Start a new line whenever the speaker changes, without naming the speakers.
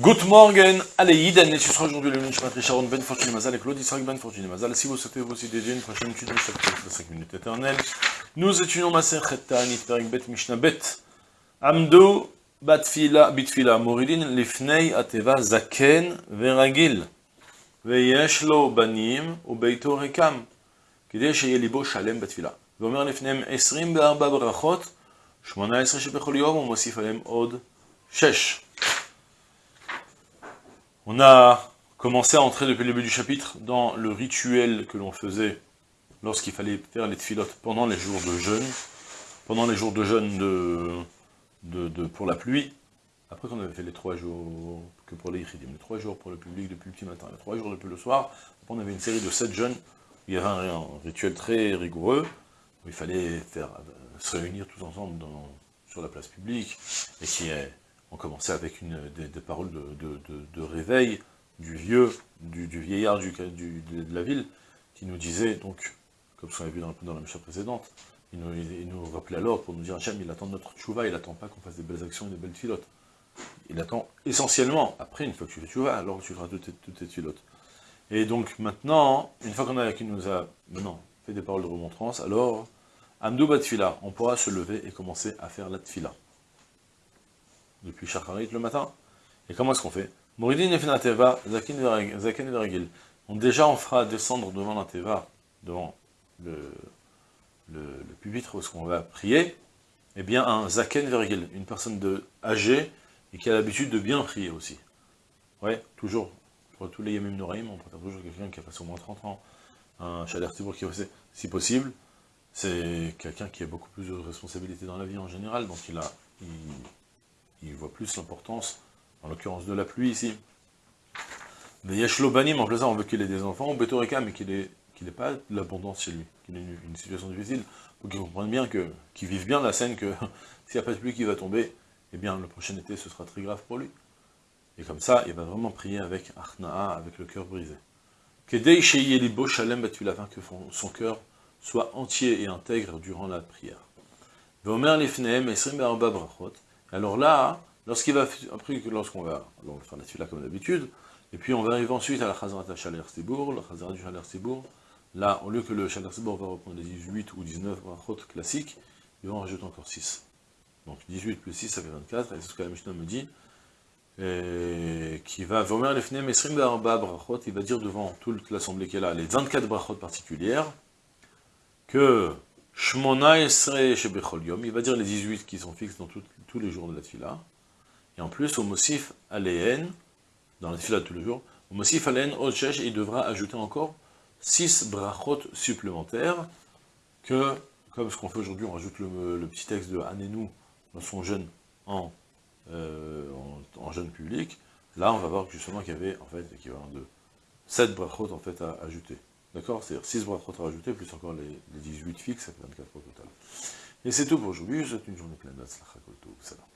Good morning, allez Yiden, et ce sera aujourd'hui le Nishmat Sharon Ben Fortuné Mazal et Claude Israël Ben Fortuné Mazal. Si vous souhaitez vous aussi dédier une prochaine étude de chapitre de 5 minutes éternelles, nous étudions Maser Chetan, Perik Bet Mishnah Bet, Amdo Batfila Bitfila Moridin Lifnei Ateva Zaken Veragil, ויש לו בנים וביתו ריקם, כדי שיהיה ליבו שלם בתפילה. ואומר לפניהם 24 ברכות, 18 שבכל יום, ומוסיף עליהם עוד 6. on a commencé à entrer depuis le début du chapitre dans le rituel que l'on faisait lorsqu'il fallait faire les tfilotes pendant les jours de jeûne, pendant les jours de jeûne de, pour la pluie, après qu'on avait fait les trois jours que pour les les trois jours pour le public depuis le petit matin, les trois jours depuis le soir, on avait une série de sept jeûnes, il y avait un, rituel très rigoureux, où il fallait euh, se réunir tous ensemble sur la place publique, et qui est on commençait avec une, des, paroles de, réveil du vieux, du, vieillard de la ville, qui nous disait, donc, comme ce qu'on avait vu dans, la mission précédente, il nous, rappelait alors pour nous dire, Hachem, il attend notre tchouva, il n'attend pas qu'on fasse des belles actions et des belles filotes. Il attend essentiellement, après, une fois que tu fais tchouva, alors tu feras toutes tes, filotes. Et donc maintenant, une fois qu'on a, qui nous a maintenant fait des paroles de remontrance, alors, Amdou Batfila, on pourra se lever et commencer à faire la tfila depuis Shacharit le matin. Et comment est-ce qu'on fait. Donc déjà, on fera descendre devant la Teva, devant le, pupitre où qu'on va prier, eh bien un Zaken Veragil, une personne de, âgée et qui a l'habitude de bien prier aussi. Ouais, toujours, pour tous les Yamim Noraim, on préfère toujours quelqu'un qui a passé au moins 30 ans, un Chaler Tibour qui a si possible, c'est quelqu'un qui a beaucoup plus de responsabilités dans la vie en général, donc il a, voit plus l'importance, en l'occurrence de la pluie ici. Mais Yashlo Banim, en on veut qu'il ait des enfants, Betoreka, mais qu'il n'ait pas de l'abondance chez lui, qu'il ait une, situation difficile, pour qu'il comprenne bien que, qu'il vive bien la scène que s'il n'y a pas de pluie qui va tomber, eh bien le prochain été ce sera très grave pour lui. Et comme ça, il va vraiment prier avec Arna'a, avec le cœur brisé. Kedei Sheyelibo Shalem afin que son cœur soit entier et intègre durant la prière. Vomer Lifneem Esrim Brachot, alors là, lorsqu'il va, après, lorsqu'on va, on va faire la suite comme d'habitude, et puis on va arriver ensuite à la Chazarat Chaler Sibour, la Chazarat du Chaler Sibour, là, au lieu que le Chaler Sibour va reprendre les 18 ou 19 brachot classiques, il va en rajouter encore 6. Donc 18 plus 6, ça fait 24, et c'est ce que la Mishnah me dit, qui va, Vomer Esrim brachot, il va dire devant toute l'assemblée qui est là, les 24 brachot particulières, que Shmona Esre Shebechol Yom, il va dire les 18 qui sont fixes dans tous les jours de la fila. Et en plus, au Mosif Aléen, dans la fila de tous les jours, au Mosif Aléen il devra ajouter encore 6 brachot supplémentaires, que, comme ce qu'on fait aujourd'hui, on rajoute le, petit texte de Anenou dans son jeûne en, euh, en, jeûne public. Là, on va voir justement qu'il y avait, en fait, l'équivalent de 7 brachot en fait à ajouter. D'accord C'est-à-dire 6 brachot à rajouter, plus encore les, 18 fixes, ça fait 24 au total. Et c'est tout pour aujourd'hui, je vous souhaite une journée pleine de